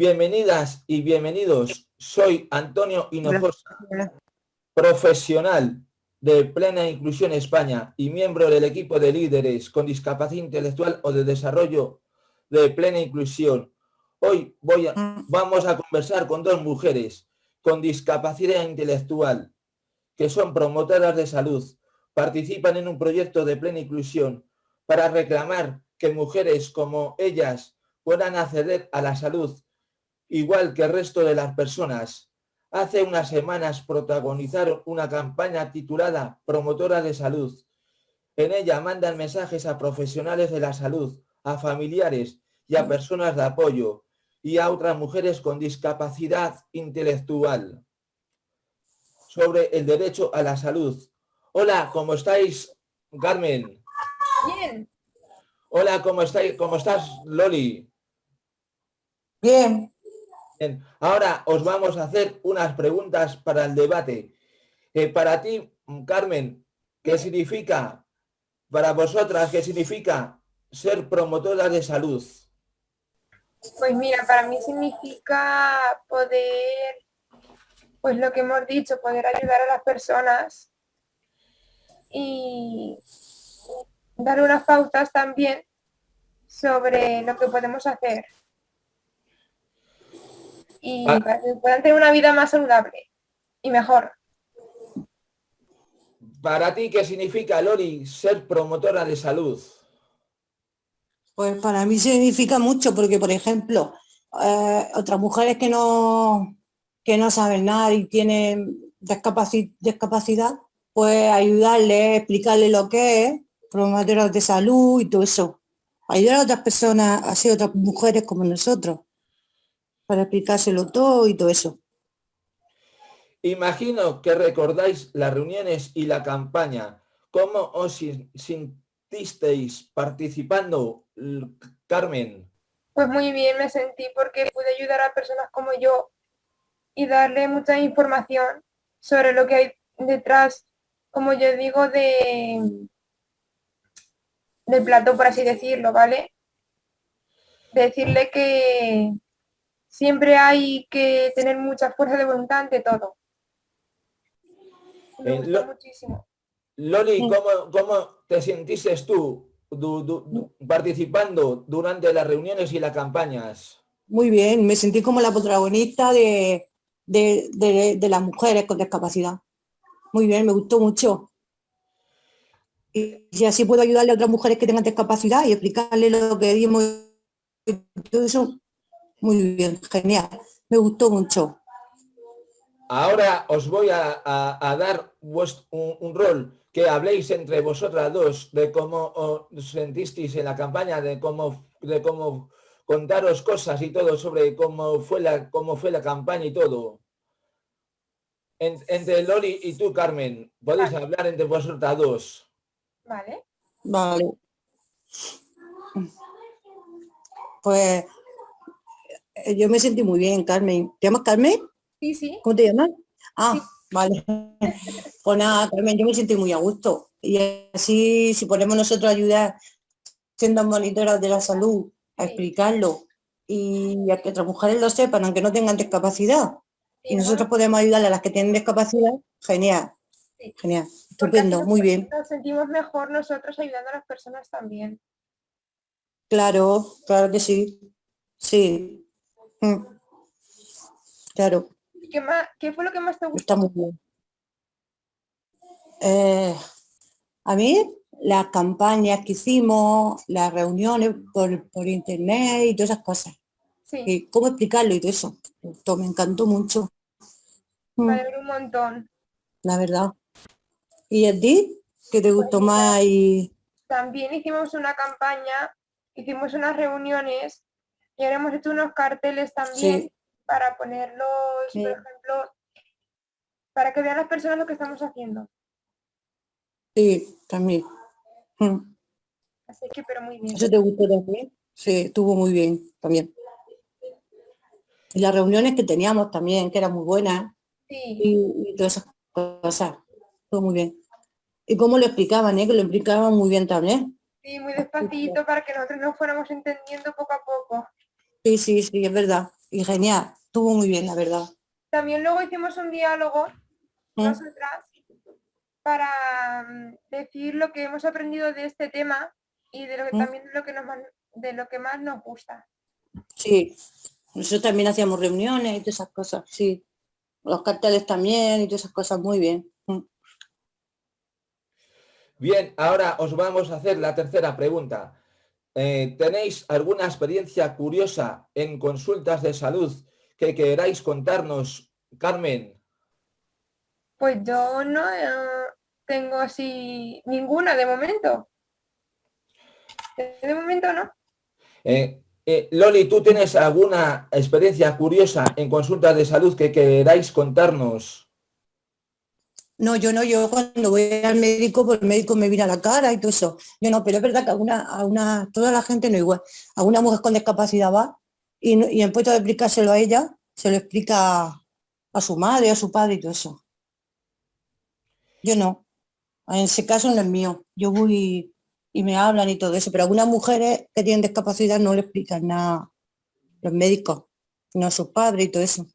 Bienvenidas y bienvenidos. Soy Antonio Hinojosa, profesional de Plena Inclusión España y miembro del equipo de líderes con discapacidad intelectual o de desarrollo de Plena Inclusión. Hoy voy a, vamos a conversar con dos mujeres con discapacidad intelectual que son promotoras de salud, participan en un proyecto de Plena Inclusión para reclamar que mujeres como ellas puedan acceder a la salud igual que el resto de las personas. Hace unas semanas protagonizaron una campaña titulada Promotora de Salud. En ella mandan mensajes a profesionales de la salud, a familiares y a personas de apoyo y a otras mujeres con discapacidad intelectual sobre el derecho a la salud. Hola, ¿cómo estáis, Carmen? Bien. Hola, ¿cómo estáis? ¿Cómo estás, Loli? Bien. Ahora os vamos a hacer unas preguntas para el debate. Eh, para ti, Carmen, ¿qué significa, para vosotras, qué significa ser promotora de salud? Pues mira, para mí significa poder, pues lo que hemos dicho, poder ayudar a las personas y dar unas pautas también sobre lo que podemos hacer y ah. para que puedan tener una vida más saludable y mejor. Para ti, ¿qué significa, Lori, ser promotora de salud? Pues para mí significa mucho, porque por ejemplo, eh, otras mujeres que no, que no saben nada y tienen discapacidad, pues ayudarle, explicarle lo que es, promotoras de salud y todo eso. Ayudar a otras personas, así otras mujeres como nosotros para explicárselo todo y todo eso. Imagino que recordáis las reuniones y la campaña. ¿Cómo os sintisteis participando, Carmen? Pues muy bien me sentí porque pude ayudar a personas como yo y darle mucha información sobre lo que hay detrás, como yo digo, de del plato, por así decirlo, ¿vale? Decirle que, siempre hay que tener mucha fuerza de voluntad ante todo. Me eh, muchísimo. Loli, ¿cómo, te sentiste tú participando durante las reuniones y las campañas? Muy bien, me sentí como la protagonista de, de, las mujeres con discapacidad. Muy bien, me gustó mucho. Y, y, así puedo ayudarle a otras mujeres que tengan discapacidad y explicarle lo que dimos todo eso, muy bien, genial. Me gustó mucho. Ahora os voy a, dar un, rol que habléis entre vosotras dos de cómo os sentisteis en la campaña, de cómo, de cómo contaros cosas y todo sobre cómo fue la, cómo fue la campaña y todo. entre Loli y tú, Carmen, podéis hablar entre vosotras dos. Vale. Vale. Pues yo me sentí muy bien, Carmen. ¿Te llamas Carmen? Sí, sí. ¿Cómo te llamas? Ah, vale. Pues nada, Carmen, yo me sentí muy a gusto. Y así, si podemos nosotros ayudar siendo monitoras de la salud a explicarlo y a que otras mujeres lo sepan, aunque no tengan discapacidad, y nosotros podemos ayudar a las que tienen discapacidad, genial. Genial, estupendo, muy bien. Nos sentimos mejor nosotros ayudando a las personas también. Claro, claro que sí. Sí, Mm. Claro. ¿Qué, fue lo que más te gustó? Está muy bien. Eh, a mí, las campañas que hicimos, las reuniones por, internet y todas esas cosas. Sí. cómo explicarlo y todo eso. Todo me encantó mucho. Mm. Me un montón. La verdad. ¿Y a ti? ¿Qué te gustó pues más? Y... También hicimos una campaña, hicimos unas reuniones y ahora hemos hecho unos carteles también para ponerlos, por ejemplo, para que vean las personas lo que estamos haciendo. Sí, también. Mm. Así que, pero muy bien. ¿Eso te gustó también? Sí, estuvo muy bien también. Y las reuniones que teníamos también, que eran muy buenas. Sí. Y, todas esas cosas. Estuvo muy bien. Y cómo lo explicaban, ¿eh? que lo explicaban muy bien también. Sí, muy despacito para que nosotros nos fuéramos entendiendo poco a poco. Sí, sí, sí, es verdad. y genial, estuvo muy bien, la verdad. También luego hicimos un diálogo, ¿Mm? nosotras, para mm, decir lo que hemos aprendido de este tema y de lo que ¿Mm? también lo que nos, de lo que más nos gusta. Sí, nosotros también hacíamos reuniones y todas esas cosas, sí. Los carteles también y todas esas cosas, muy bien. Bien, ahora os vamos a hacer la tercera pregunta. Eh, ¿Tenéis alguna experiencia curiosa en consultas de salud que queráis contarnos, Carmen? Pues yo no eh, tengo así ninguna de momento. De momento no. Eh, Loli, ¿tú tienes alguna experiencia curiosa en consultas de salud que queráis contarnos? No, yo no, yo cuando voy al médico, pues el médico me mira la cara y todo eso. Yo no, pero es verdad que a una, toda la gente no igual. A una mujer con discapacidad va y, y en puesto de explicárselo a ella, se lo explica a su madre, a su padre y todo eso. Yo no. En ese caso no es mío. Yo voy y me hablan y todo eso, pero algunas mujeres que tienen discapacidad no le explican nada los médicos, no a sus padres y todo eso.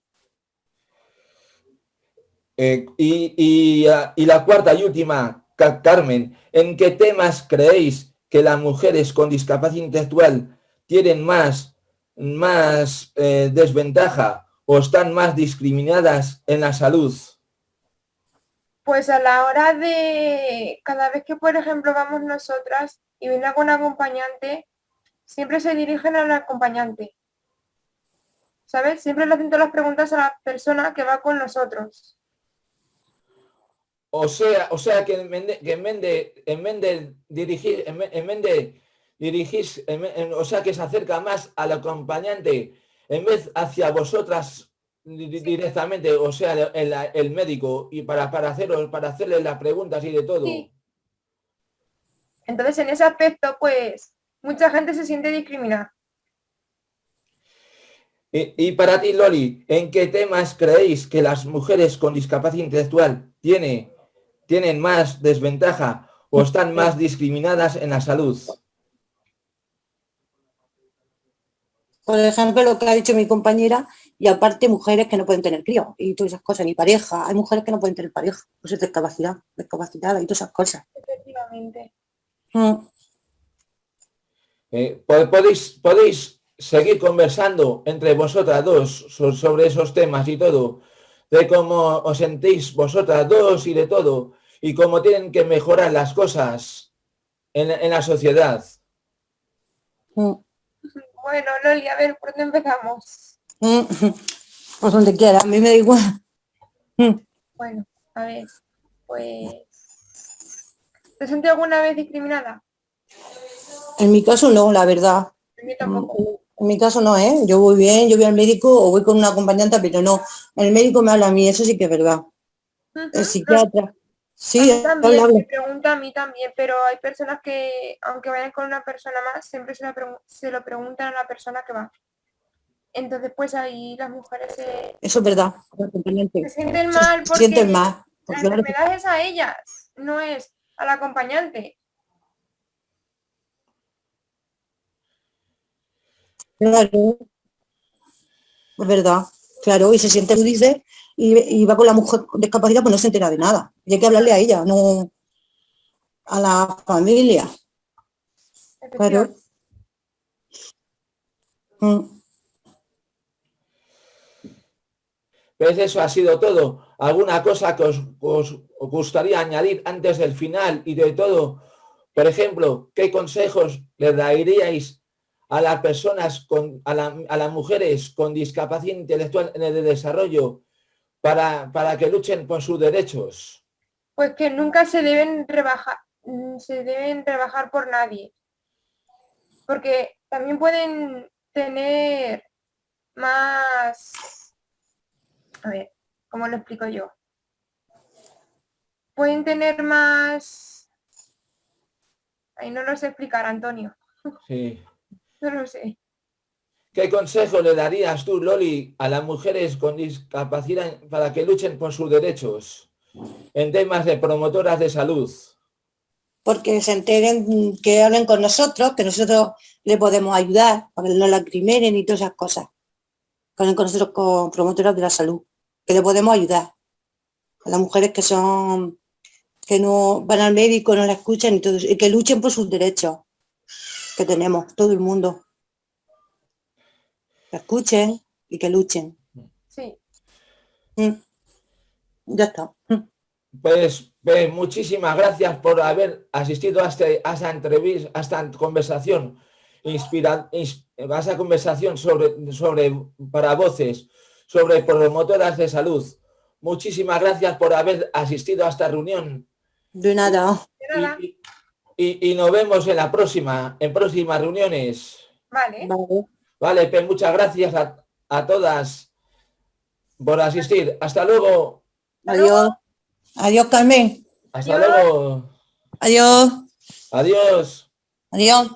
Eh, y, la cuarta y última, Carmen, ¿en qué temas creéis que las mujeres con discapacidad intelectual tienen más, más eh, desventaja o están más discriminadas en la salud? Pues a la hora de, cada vez que por ejemplo vamos nosotras y viene algún acompañante, siempre se dirigen al acompañante. ¿Sabes? Siempre le hacen todas las preguntas a la persona que va con nosotros. O sea, o sea que en vez de, en vez de, dirigir, en vez de dirigir, o sea que se acerca más al acompañante en vez hacia vosotras directamente, o sea, el, médico, y para, para, hacer, para hacerle las preguntas y de todo. Entonces, en ese aspecto, pues, mucha gente se siente discriminada. Y, y, para ti, Loli, ¿en qué temas creéis que las mujeres con discapacidad intelectual tiene tienen más desventaja o están más discriminadas en la salud? Por ejemplo, lo que ha dicho mi compañera, y aparte mujeres que no pueden tener crío y todas esas cosas, ni pareja. Hay mujeres que no pueden tener pareja, pues es discapacidad, discapacidad y todas esas cosas. Efectivamente. Mm. Eh, podéis, podéis seguir conversando entre vosotras dos sobre esos temas y todo, de cómo os sentís vosotras dos y de todo, y cómo tienen que mejorar las cosas en, la sociedad. Mm. Bueno, Loli, a ver, ¿por dónde empezamos? Mm. Por donde quiera, a mí me da igual. Mm. Bueno, a ver, pues... ¿Te sentí alguna vez discriminada? En mi caso no, la verdad. En mí tampoco. En mi caso no, ¿eh? Yo voy bien, yo voy al médico o voy con una acompañante, pero no. El médico me habla a mí, eso sí que es verdad. El psiquiatra. Sí, a también, me pregunta a mí también, pero hay personas que, aunque vayan con una persona más, siempre se, lo preguntan a la persona que va. Entonces, pues ahí las mujeres se... Eso es verdad. Se sienten mal porque sienten mal, la enfermedad es a ellas, no es al acompañante. Claro, es verdad, claro, y se siente, dice, y, va con la mujer discapacidad, pues no se entera de nada. Y hay que hablarle a ella, no a la familia. Claro. Mm. Pues eso ha sido todo. ¿Alguna cosa que os, os, gustaría añadir antes del final y de todo? Por ejemplo, ¿qué consejos le daríais a las personas, con, a, las mujeres con discapacidad intelectual en el desarrollo para, para que luchen por sus derechos? Pues que nunca se deben rebajar, se deben rebajar por nadie. Porque también pueden tener más... A ver, ¿cómo lo explico yo? Pueden tener más... Ahí no lo sé explicar, Antonio. Sí. No lo sé. ¿Qué consejo le darías tú, Loli, a las mujeres con discapacidad para que luchen por sus derechos en temas de promotoras de salud? Porque se enteren, que hablen con nosotros, que nosotros le podemos ayudar, para que no la crimeren y todas esas cosas. con el Consejo con promotoras de la salud, que le podemos ayudar a las mujeres que son que no van al médico, no la escuchan y, todo, y que luchen por sus derechos que tenemos, todo el mundo. Que escuchen y que luchen. Sí. Mm. Ya está. Mm. Pues, pues, muchísimas gracias por haber asistido a, este, a esta entrevista, a esta conversación, inspira, a esa conversación sobre, sobre para voces, sobre promotoras de salud. Muchísimas gracias por haber asistido a esta reunión. De nada. De nada. Y, y- y nos vemos en la próxima, en próximas reuniones. Vale. Vale. Vale, pues muchas gracias a, a todas por asistir. Hasta luego. Adiós. Adiós, Carmen. Hasta Adiós. luego. Adiós. Adiós. Adiós.